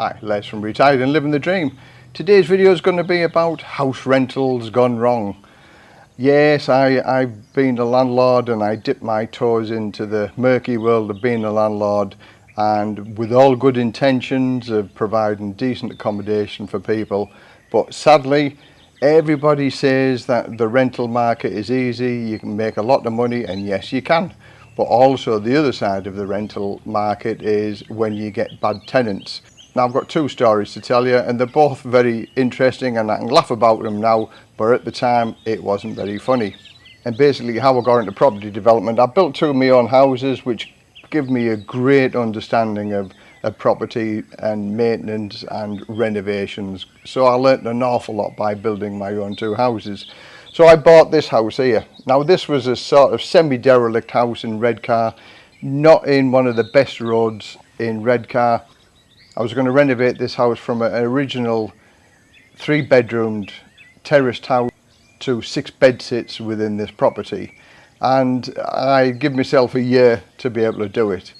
Hi, Les from Retired and Living the Dream. Today's video is going to be about house rentals gone wrong. Yes, I, I've been a landlord and I dipped my toes into the murky world of being a landlord and with all good intentions of providing decent accommodation for people. But sadly, everybody says that the rental market is easy, you can make a lot of money and yes you can. But also the other side of the rental market is when you get bad tenants. Now I've got two stories to tell you and they're both very interesting and I can laugh about them now but at the time it wasn't very funny. And basically how I got into property development, I built two of my own houses which give me a great understanding of, of property and maintenance and renovations. So I learnt an awful lot by building my own two houses. So I bought this house here. Now this was a sort of semi-derelict house in Redcar, not in one of the best roads in Redcar I was going to renovate this house from an original three-bedroomed terraced house to six bed sits within this property and I give myself a year to be able to do it.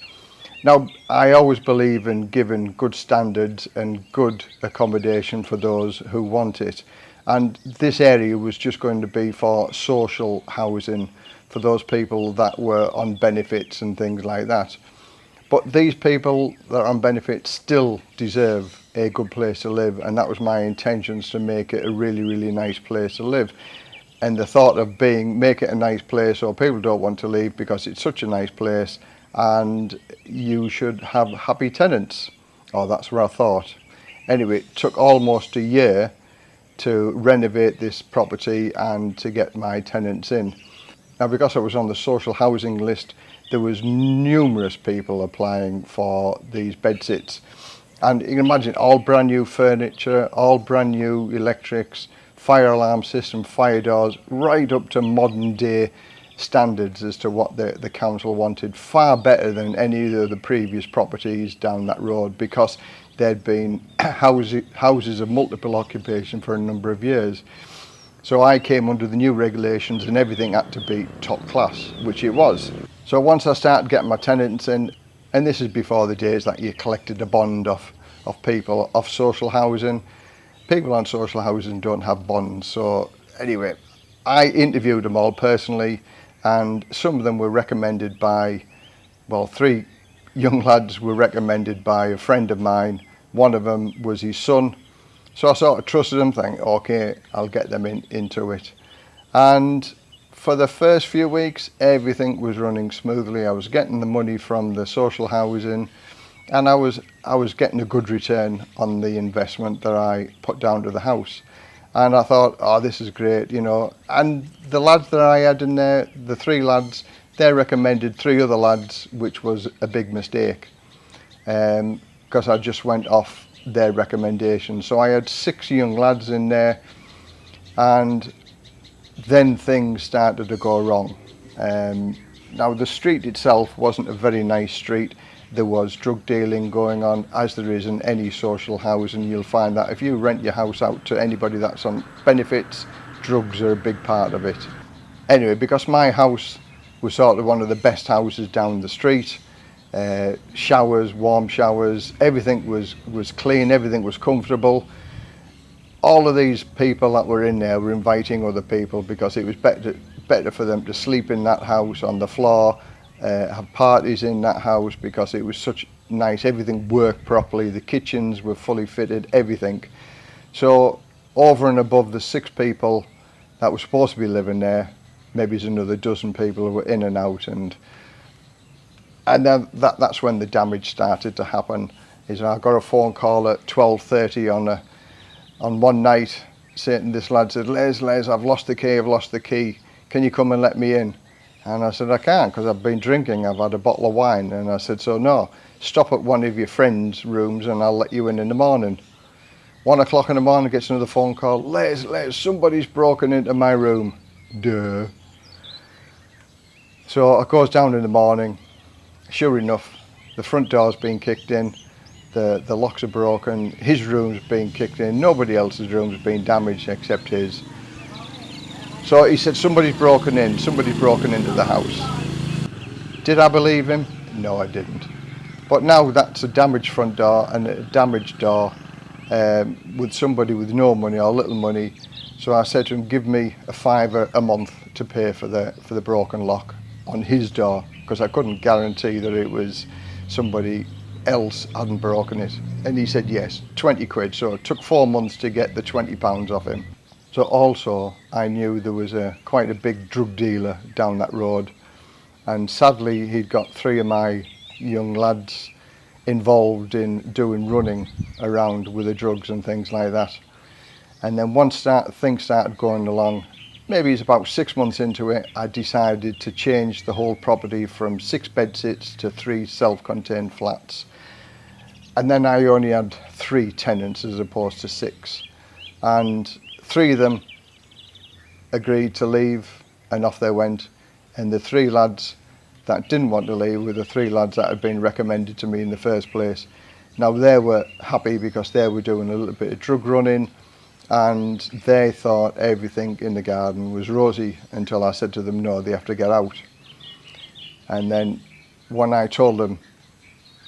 Now, I always believe in giving good standards and good accommodation for those who want it. And this area was just going to be for social housing for those people that were on benefits and things like that. But these people that are on benefits still deserve a good place to live and that was my intentions to make it a really, really nice place to live. And the thought of being, make it a nice place or people don't want to leave because it's such a nice place and you should have happy tenants. Oh, that's what I thought. Anyway, it took almost a year to renovate this property and to get my tenants in. Now, because I was on the social housing list, there was numerous people applying for these bed sits. And you can imagine all brand new furniture, all brand new electrics, fire alarm system, fire doors, right up to modern day standards as to what the, the council wanted, far better than any of the previous properties down that road because there'd been houses, houses of multiple occupation for a number of years. So I came under the new regulations and everything had to be top class, which it was. So once I started getting my tenants in, and this is before the days that you collected a bond off, off people, off social housing. People on social housing don't have bonds. So anyway, I interviewed them all personally and some of them were recommended by, well, three young lads were recommended by a friend of mine. One of them was his son, So I sort of trusted them, thinking, okay, I'll get them in, into it. And for the first few weeks, everything was running smoothly. I was getting the money from the social housing and I was, I was getting a good return on the investment that I put down to the house. And I thought, oh, this is great, you know. And the lads that I had in there, the three lads, they recommended three other lads, which was a big mistake. Because um, I just went off their recommendations. So I had six young lads in there and then things started to go wrong. Um, now the street itself wasn't a very nice street. There was drug dealing going on as there is in any social housing. You'll find that if you rent your house out to anybody that's on benefits, drugs are a big part of it. Anyway, because my house was sort of one of the best houses down the street, uh, showers, warm showers, everything was, was clean, everything was comfortable. All of these people that were in there were inviting other people because it was better, better for them to sleep in that house on the floor, uh, have parties in that house because it was such nice, everything worked properly, the kitchens were fully fitted, everything. So over and above the six people that were supposed to be living there, maybe there's another dozen people who were in and out and and then that that's when the damage started to happen is I got a phone call at 12:30 on a on one night saying this lad said Les Les I've lost the key I've lost the key. Can you come and let me in? And I said I can't because I've been drinking I've had a bottle of wine. And I said so no stop at one of your friends rooms and I'll let you in in the morning. One o'clock in the morning gets another phone call Les Les somebody's broken into my room. Duh. So I goes down in the morning sure enough the front door's been kicked in the, the locks are broken, his room's been kicked in, nobody else's room's been damaged except his. So he said, somebody's broken in, somebody's broken into the house. Did I believe him? No, I didn't. But now that's a damaged front door and a damaged door um, with somebody with no money or little money. So I said to him, give me a fiver a month to pay for the, for the broken lock on his door because I couldn't guarantee that it was somebody else hadn't broken it. And he said yes, 20 quid. So it took four months to get the 20 pounds off him. So also I knew there was a quite a big drug dealer down that road. And sadly, he'd got three of my young lads involved in doing running around with the drugs and things like that. And then once that thing started going along, maybe it's about six months into it, I decided to change the whole property from six bed sits to three self-contained flats. And then I only had three tenants as opposed to six. And three of them agreed to leave and off they went. And the three lads that didn't want to leave were the three lads that had been recommended to me in the first place. Now they were happy because they were doing a little bit of drug running and they thought everything in the garden was rosy until I said to them, no, they have to get out. And then when I told them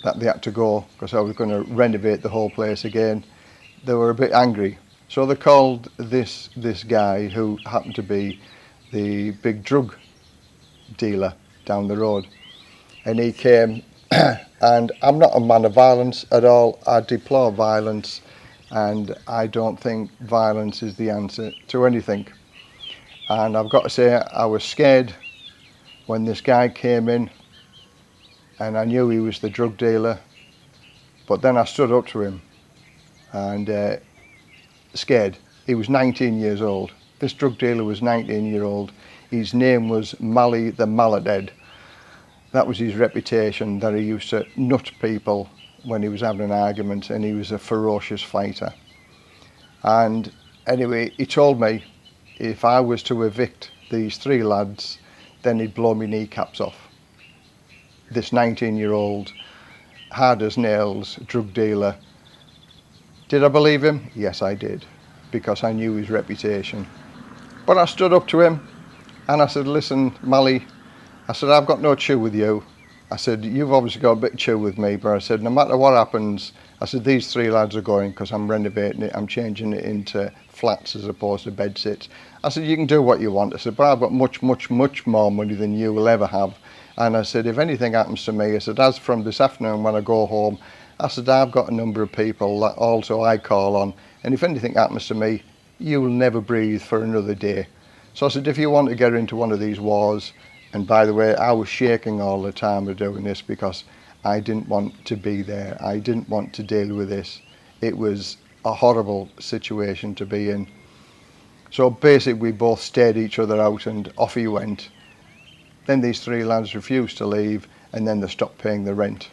that they had to go because I was going to renovate the whole place again, they were a bit angry. So they called this, this guy who happened to be the big drug dealer down the road. And he came and I'm not a man of violence at all. I deplore violence. And I don't think violence is the answer to anything. And I've got to say I was scared when this guy came in and I knew he was the drug dealer. But then I stood up to him and uh, scared. He was 19 years old. This drug dealer was 19 year old. His name was Mally the Maladhead. That was his reputation, that he used to nut people when he was having an argument and he was a ferocious fighter. And anyway, he told me if I was to evict these three lads, then he'd blow me kneecaps off. This 19 year old, hard as nails, drug dealer. Did I believe him? Yes, I did, because I knew his reputation. But I stood up to him and I said, listen, Mally, I said, I've got no chew with you. I said, you've obviously got a big chew with me, but I said, no matter what happens, I said, these three lads are going because I'm renovating it. I'm changing it into flats as opposed to bed sits. I said, you can do what you want. I said, but I've got much, much, much more money than you will ever have. And I said, if anything happens to me, I said, as from this afternoon when I go home, I said, I've got a number of people that also I call on. And if anything happens to me, you'll never breathe for another day. So I said, if you want to get into one of these wars, And by the way, I was shaking all the time of doing this because I didn't want to be there. I didn't want to deal with this. It was a horrible situation to be in. So basically we both stared each other out and off he went. Then these three lads refused to leave and then they stopped paying the rent.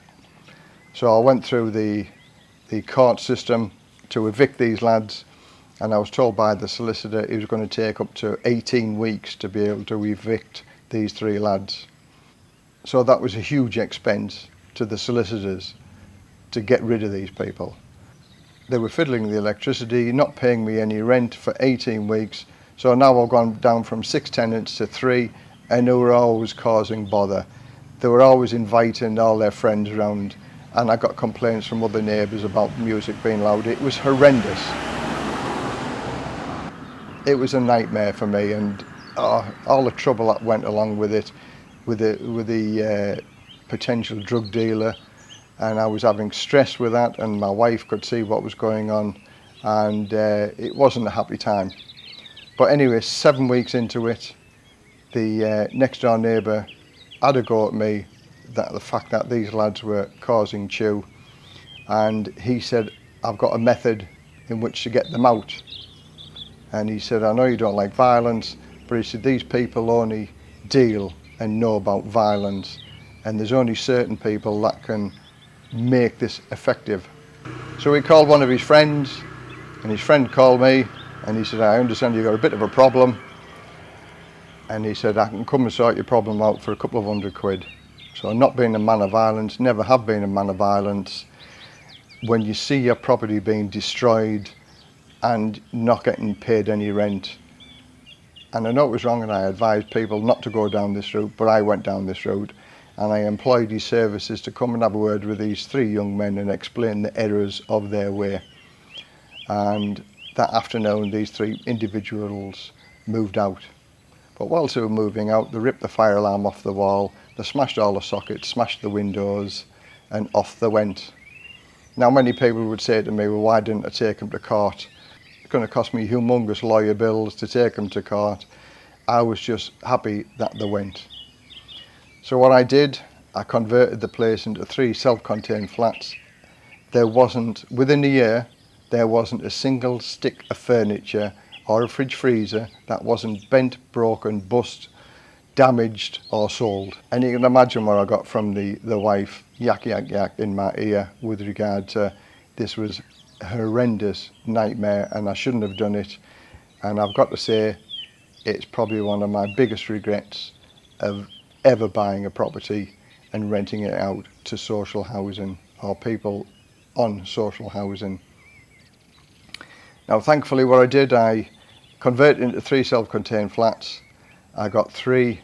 So I went through the, the court system to evict these lads and I was told by the solicitor it was going to take up to 18 weeks to be able to evict these three lads. So that was a huge expense to the solicitors to get rid of these people. They were fiddling the electricity, not paying me any rent for 18 weeks. So now I've gone down from six tenants to three and they were always causing bother. They were always inviting all their friends around and I got complaints from other neighbours about music being loud. It was horrendous. It was a nightmare for me and all the trouble that went along with it with the with the uh, potential drug dealer. And I was having stress with that and my wife could see what was going on and uh, it wasn't a happy time. But anyway seven weeks into it the uh, next door neighbour had a go at me that the fact that these lads were causing chew. And he said I've got a method in which to get them out. And he said, I know you don't like violence, but he said, these people only deal and know about violence and there's only certain people that can make this effective. So he called one of his friends and his friend called me and he said, I understand you've got a bit of a problem. And he said, I can come and sort your problem out for a couple of hundred quid. So not being a man of violence, never have been a man of violence, when you see your property being destroyed and not getting paid any rent. And I know it was wrong and I advised people not to go down this route, but I went down this route and I employed his services to come and have a word with these three young men and explain the errors of their way. And that afternoon, these three individuals moved out. But whilst they were moving out, they ripped the fire alarm off the wall, they smashed all the sockets, smashed the windows, and off they went. Now, many people would say to me, well, why didn't I take them to court? Going to cost me humongous lawyer bills to take them to court. I was just happy that they went. So what I did, I converted the place into three self-contained flats. There wasn't, within a year, there wasn't a single stick of furniture or a fridge freezer that wasn't bent, broken, bust, damaged or sold. And you can imagine what I got from the, the wife, yak, yak, yak in my ear with regard to this was horrendous nightmare and I shouldn't have done it. And I've got to say, it's probably one of my biggest regrets of ever buying a property and renting it out to social housing or people on social housing. Now, thankfully, what I did, I converted into three self-contained flats. I got three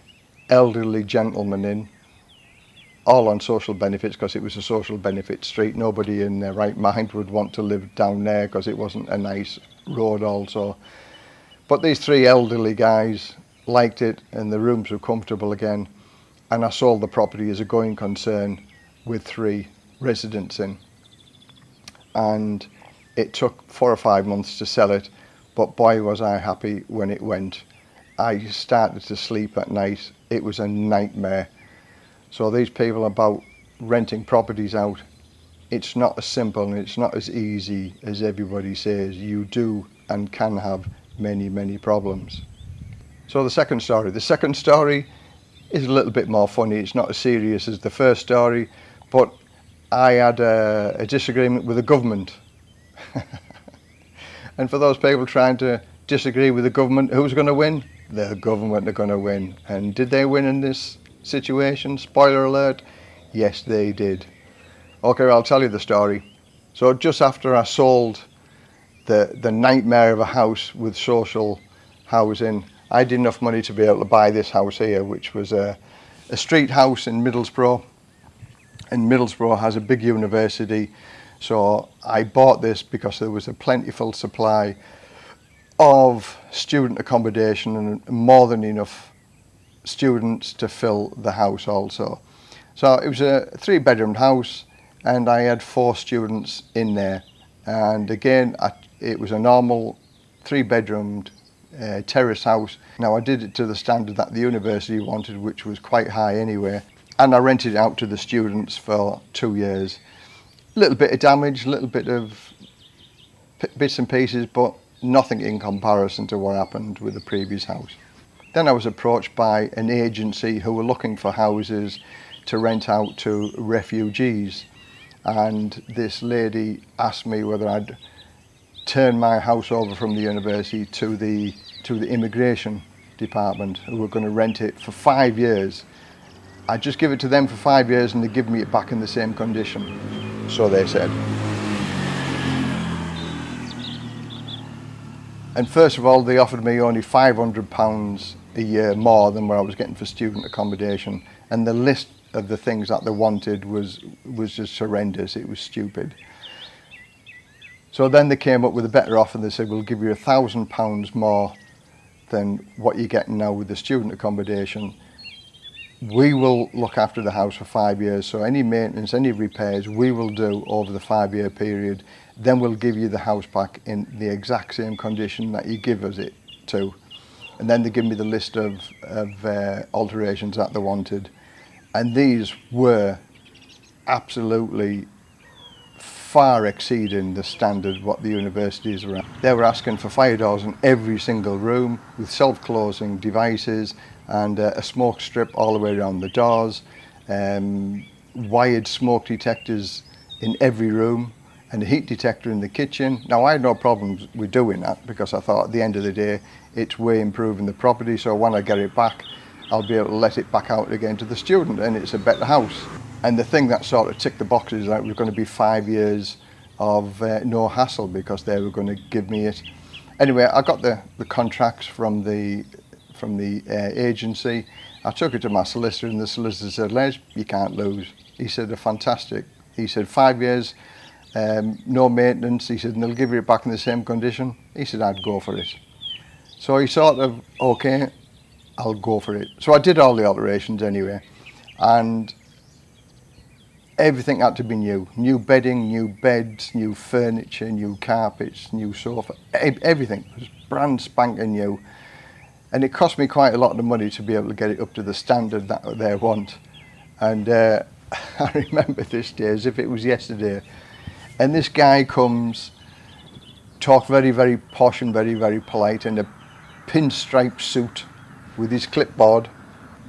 elderly gentlemen in all on social benefits because it was a social benefit street. Nobody in their right mind would want to live down there because it wasn't a nice road also. But these three elderly guys liked it and the rooms were comfortable again and I sold the property as a going concern with three residents in. And it took four or five months to sell it, but boy was I happy when it went. I started to sleep at night. It was a nightmare. So these people about renting properties out, it's not as simple and it's not as easy as everybody says. You do and can have many, many problems. So the second story. The second story is a little bit more funny. It's not as serious as the first story, but I had a, a disagreement with the government. and for those people trying to disagree with the government, who's going to win? The government are going to win. And did they win in this situation? Spoiler alert, yes they did. Okay, well, I'll tell you the story. So just after I sold the, the nightmare of a house with social housing, I had enough money to be able to buy this house here, which was a, a street house in Middlesbrough. And Middlesbrough has a big university. So I bought this because there was a plentiful supply of student accommodation and more than enough students to fill the house also. So it was a three bedroomed house and I had four students in there. And again, I, it was a normal three bedroomed uh, terrace house. Now I did it to the standard that the university wanted, which was quite high anyway. And I rented it out to the students for two years. A little bit of damage, a little bit of bits and pieces, but nothing in comparison to what happened with the previous house. Then I was approached by an agency who were looking for houses to rent out to refugees. And this lady asked me whether I'd turn my house over from the university to the to the immigration department who were going to rent it for five years. I'd just give it to them for five years and they'd give me it back in the same condition. So they said. And first of all, they offered me only £500 a year more than what I was getting for student accommodation. And the list of the things that they wanted was, was just horrendous. It was stupid. So then they came up with a better offer. They said, we'll give you a thousand pounds more than what you're getting now with the student accommodation. We will look after the house for five years. So any maintenance, any repairs, we will do over the five year period. Then we'll give you the house back in the exact same condition that you give us it to. And then they give me the list of, of uh, alterations that they wanted. And these were absolutely far exceeding the standard what the universities were at. They were asking for fire doors in every single room with self-closing devices and uh, a smoke strip all the way around the doors, um, wired smoke detectors in every room and a heat detector in the kitchen. Now I had no problems with doing that because I thought at the end of the day it's way improving the property so when I get it back I'll be able to let it back out again to the student and it's a better house. And the thing that sort of ticked the boxes is that it was going to be five years of uh, no hassle because they were going to give me it. Anyway, I got the, the contracts from the from the uh, agency. I took it to my solicitor and the solicitor said, Les, you can't lose. He said, fantastic. He said, five years, um, no maintenance. He said, and they'll give you it back in the same condition. He said, I'd go for it. So he sort of, okay, I'll go for it. So I did all the alterations anyway. And everything had to be new. New bedding, new beds, new furniture, new carpets, new sofa, everything was brand spanking new. And it cost me quite a lot of money to be able to get it up to the standard that they want. And uh, I remember this day as if it was yesterday. And this guy comes, talk very, very posh and very, very polite in a pinstripe suit with his clipboard.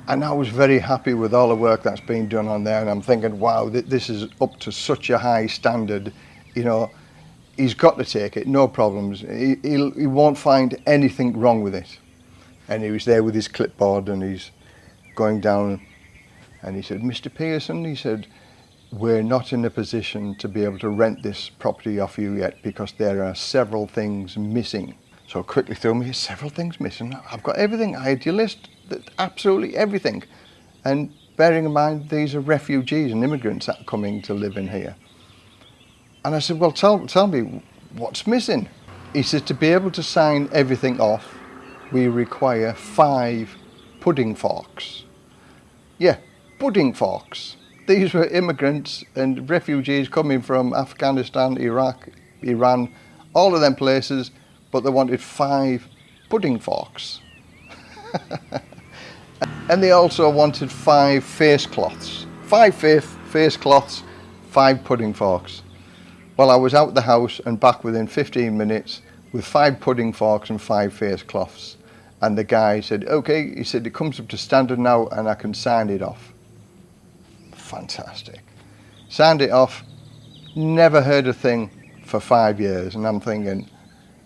And I was very happy with all the work that's been done on there. And I'm thinking, wow, th this is up to such a high standard. You know, he's got to take it, no problems. He, he'll, he won't find anything wrong with it. And he was there with his clipboard and he's going down and he said, Mr. Pearson, he said, we're not in a position to be able to rent this property off you yet because there are several things missing so quickly threw me several things missing I've got everything I had your list absolutely everything. And bearing in mind, these are refugees and immigrants that are coming to live in here. And I said, well, tell, tell me what's missing. He said, to be able to sign everything off, we require five pudding forks. Yeah, pudding forks. These were immigrants and refugees coming from Afghanistan, Iraq, Iran, all of them places, but they wanted five pudding forks. And they also wanted five face cloths. Five face, face cloths, five pudding forks. Well, I was out the house and back within 15 minutes with five pudding forks and five face cloths. And the guy said, okay, he said, it comes up to standard now and I can sign it off. Fantastic. Signed it off, never heard a thing for five years. And I'm thinking,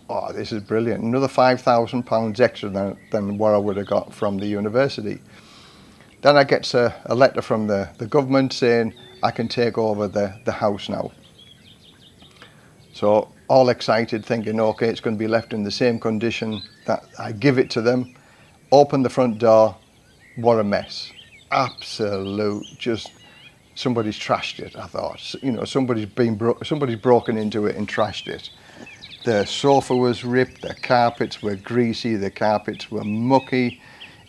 oh, this is brilliant. Another £5,000 extra than, than what I would have got from the university. Then I get a, a letter from the, the government saying I can take over the, the house now. So all excited thinking, okay, it's going to be left in the same condition that I give it to them. Open the front door, what a mess. Absolute, just somebody's trashed it, I thought. You know, somebody's been bro somebody's broken into it and trashed it. The sofa was ripped, the carpets were greasy, the carpets were mucky,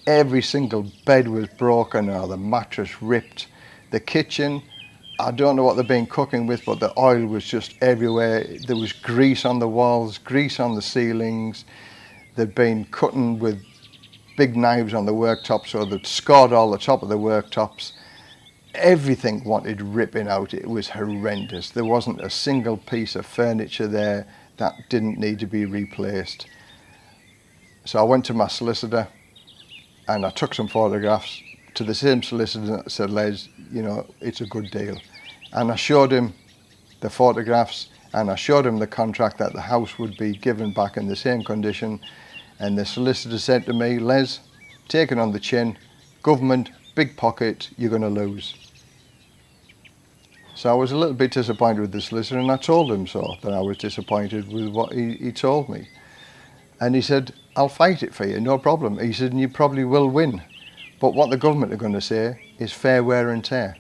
every single bed was broken or the mattress ripped. The kitchen, I don't know what they've been cooking with, but the oil was just everywhere. There was grease on the walls, grease on the ceilings. They'd been cutting with big knives on the worktop, so they'd scored all the top of the worktops. Everything wanted ripping out. It was horrendous. There wasn't a single piece of furniture there that didn't need to be replaced. So I went to my solicitor and I took some photographs to the same solicitor that said, Les, you know, it's a good deal. And I showed him the photographs and I showed him the contract that the house would be given back in the same condition. And the solicitor said to me, Les, take it on the chin, government, big pocket, you're going to lose. So I was a little bit disappointed with this solicitor and I told him so, that I was disappointed with what he, he told me. And he said, I'll fight it for you, no problem. He said, and you probably will win. But what the government are going to say is fair wear and tear.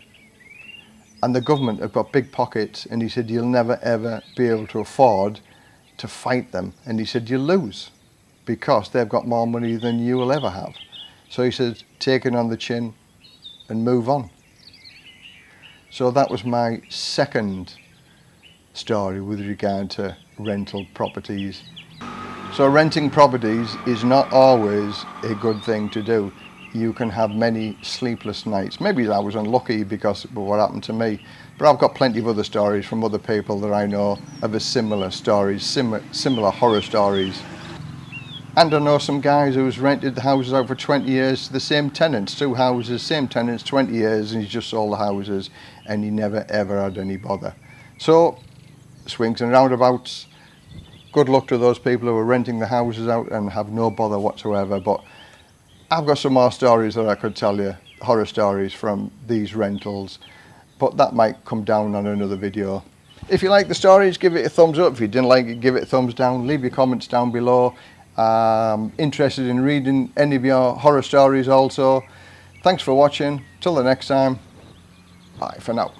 And the government have got big pockets and he said, you'll never ever be able to afford to fight them. And he said, you'll lose because they've got more money than you will ever have. So he said, take it on the chin and move on. So that was my second story with regard to rental properties. So renting properties is not always a good thing to do. You can have many sleepless nights. Maybe I was unlucky because of what happened to me, but I've got plenty of other stories from other people that I know of a similar stories, similar, similar horror stories. And I know some guys who's rented the houses out for 20 years to the same tenants, two houses, same tenants, 20 years, and he's just sold the houses and he never ever had any bother. So, swings and roundabouts, good luck to those people who are renting the houses out and have no bother whatsoever. But I've got some more stories that I could tell you, horror stories from these rentals, but that might come down on another video. If you like the stories, give it a thumbs up. If you didn't like it, give it a thumbs down. Leave your comments down below I'm interested in reading any of your horror stories also. Thanks for watching. Till the next time. Bye for now.